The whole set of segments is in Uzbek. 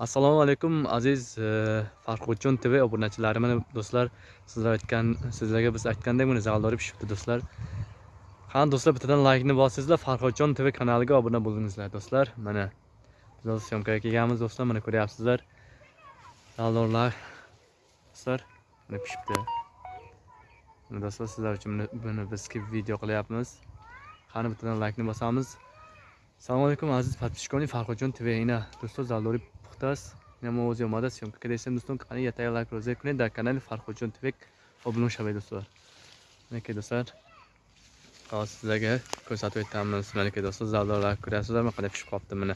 assalomu alaykum aziz e, farhodjon tv obunachilari mana do'stlar sizlar aytgan sizlarga biz aytgandek mana zaldori pishibdi do'stlar. Qani do'stlar bittadan laykni bosingizlar farhodjon tv kanaliga obuna bo'lingizlar do'stlar. Mana biz syomkaga kelganmiz do'stlar mana ko'ryapsizlar. Zaldorlar do'stlar mana pishibdi. Mana do'stlar sizlar uchun buni biz video qilyapmiz. Qani bittadan laykni bosamiz assalomu alaykum aziz подписчикони фарходҷон тв ина дӯстон залдори пухтааст ина мовози омада сёмка кардастем дӯстон қани ятаи лайк роза кунед дар канали фарходҷон тв обуно шавед дӯстон маке дӯстар hozir sizlarga ko'rsatib o'tamiz manaka do'stlar zaldorlar ko'ryapsizlar mana qanday pishib qolibdi mana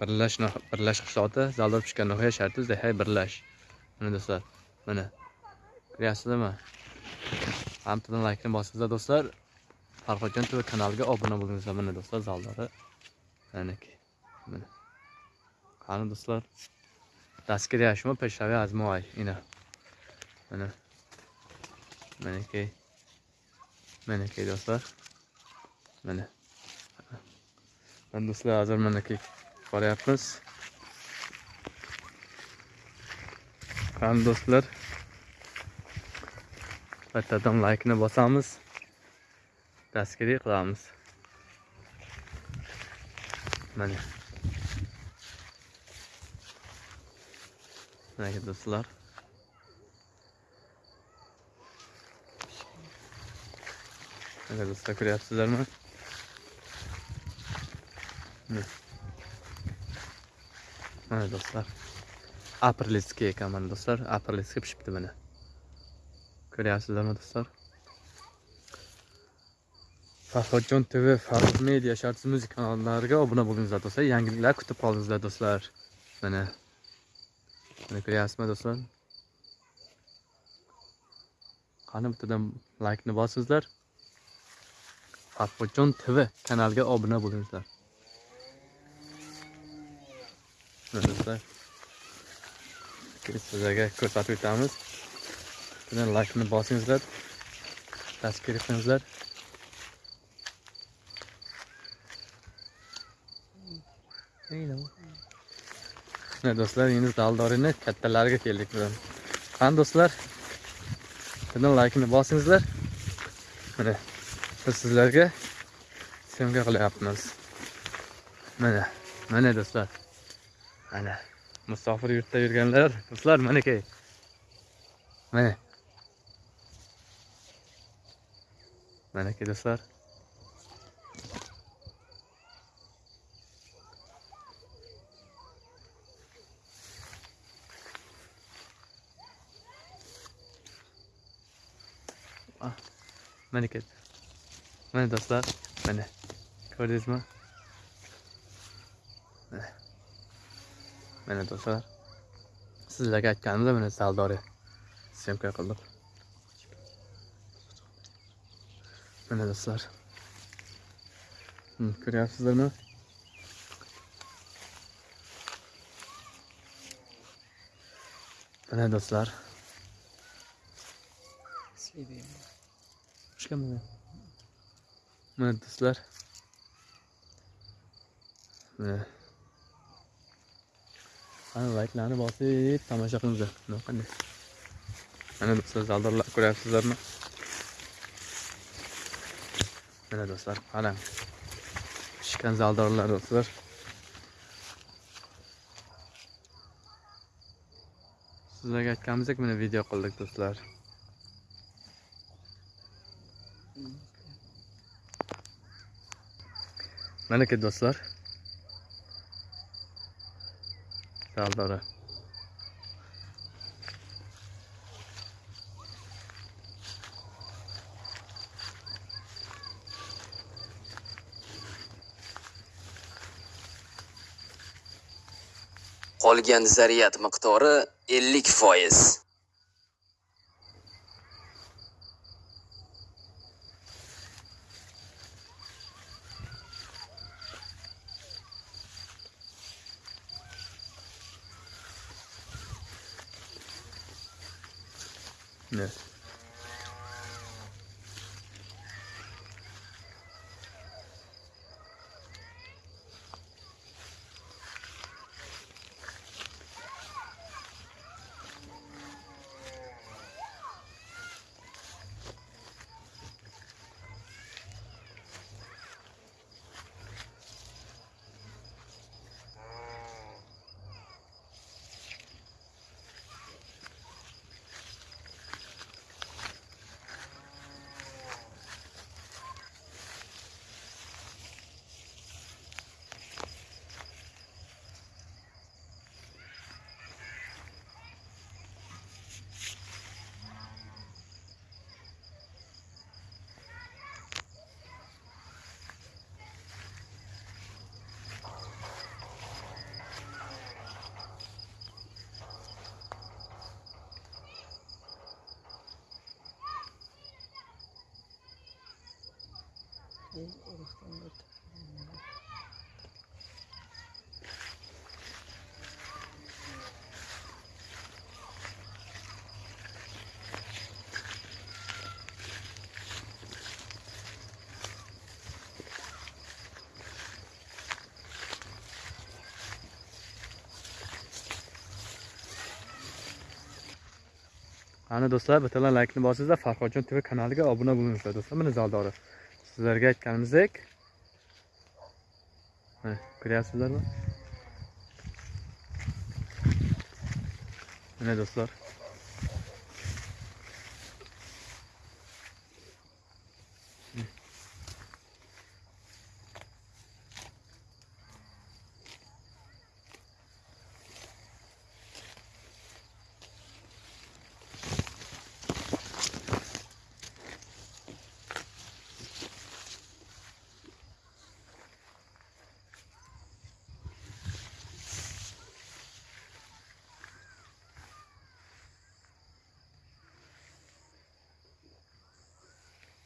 birlash birlash qishloqda zaldor pishgan nihoya sharti bizda birlash mana do'stlar mana ko'ryapsizlarmi hammadan laykni bosingizlar do'stlar farhodjon tv kanaliga obuna bo'lingizlar mana do'stlar zaldori manaki mana. Qani do'stlar? Дастгири шумо пешрави аз мо ай ина mana. Manaki. Manaki do'stlar. Mana. Mana do'stlar hozir manaki boryapmiz. Qani do'stlar? Bittadan laykni bosamiz. Dastgiri qilamiz mana mana do'stlar. Mana do'stlar ko'ryapsizlarmi mana do'stlar. Aprelskiy ekan mana do'stlar. Aprelskiy pishibdi mana ko'ryapsizlarmi do'stlar farhodjon tv farhod media shartsiz muzika kanallariga obuna bo'lingizlar do'stlar. Yangiliklar kutib qolingizlar do'stlar. Mana. Mana ko'ryapsizmi do'stlar? Qani bittadan laykni bosingizlar. Farhodjon tv kanaliga obuna bo'lingizlar mana do'stlar. Sizlarga ko'rsatib o'tamiz. Bittadan laykni bosingizlar. Tasvir qilingizlar mana do'stlar endi daldorini kattalariga keldik bugun. Qani do'stlar? Bittadan laykni bosingizlar. Mana biz sizlarga syomka qilyapmiz. Mana mana do'stlar. Mana musofir yurtda yurganlar. Do'stlar manakay mana. Manakay do'stlar. Mana manakay mana do'stlar mana ko'rdingizmi mana mana do'stlar sizlarga aytganimda mana saldori syomka qildim. Mana do'stlar. Hmm, ko'ryapsizlarmi? Mana do'stlar. Chiqaman. Mana do'stlar. Mana. Ana layklarni bosib tomosha qilinglar. Mana qanday. Mana do'stlar zaldorlar ko'ryapsizlarmi? Mana do'stlar qarang. Pishgan zaldorlar do'stlar. Sizlarga aytganimizdek mana video qildik do'stlar. Manaka do'stlar zaldori Qolgan zaryad miqdori 50 foiz. Yes. Ana do'stlar, bittalar laykni bosingizlar, Farhodjon TV kanaliga obuna bo'lingizlar do'stlar. Mana zaldori. Sizlarga aytganimizdek Mana, ko'ryapsizlarmi? Mana do'stlar.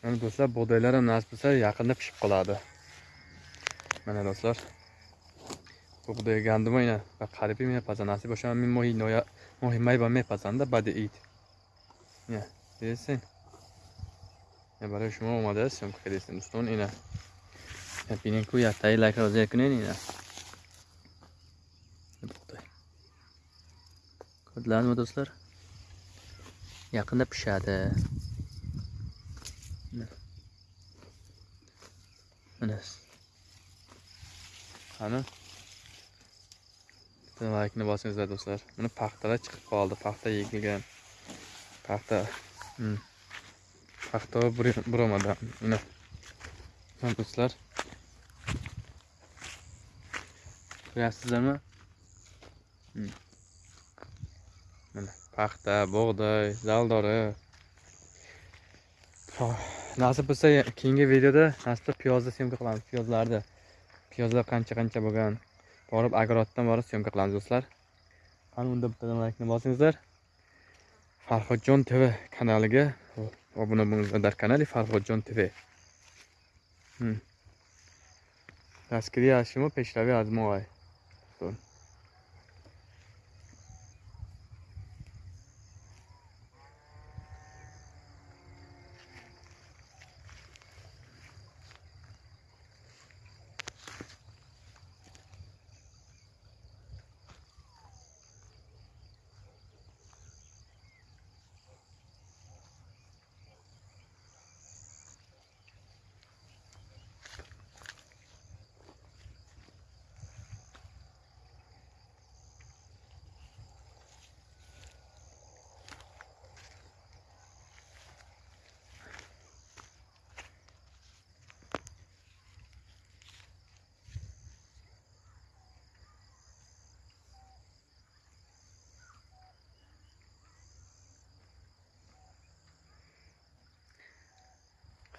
Mana do'stlar, bug'doylar ham nasib qilsa yaqinda pishib qoladi. Mana do'stlar. Bug'doy gandim mana, va qaribi mana pazanasi bo'lsa, men moy noya, moy may va me pazanda badi it. Ya, desin. Ya bari shuma omada, sim kredisin ustun ina. Ya pinin ku ya tay like roze kunen ina. Bug'doy. Ko'rdilarmi do'stlar? Yaqinda pishadi. Qani bitta laykni bosingizlar do'stlar. Buni paxtalar chiqib qoldi paxta yegilgan paxta hmm. paxta buromadan mana. Mana do'stlar. Ko'ryapsizlarmi? Hmm. mana paxta bug'doy zaldori. Nasib bo'lsa keyingi videoda nasib piyozni semka qilamiz piyozlarni piyozlar qancha qancha bo'lgan. Borib agroddan borib syomka qilamiz do'stlar. Qani unda bitta laykni bosingizlar farhodjon tv kanaliga obuna bo'linglar dar kanali farhodjon tv раскрия шумо пешравӣ аз мо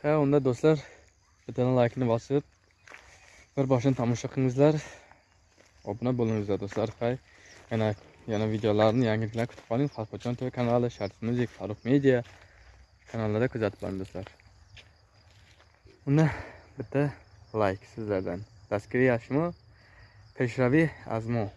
ha unda do'stlar bitta like'ni bosib bir boshini tomosha qilingizlar. Obuna bo'lingizlar do'stlar hay. Yana yana videolarni yangiliklar kutib qoling xalqochon tv kanali sharif music Farux media kanallarida kuzatib boring do'stlar. Unda bitta like sizlardan. Dastgiriy yaxshimi? peshraviy azmo.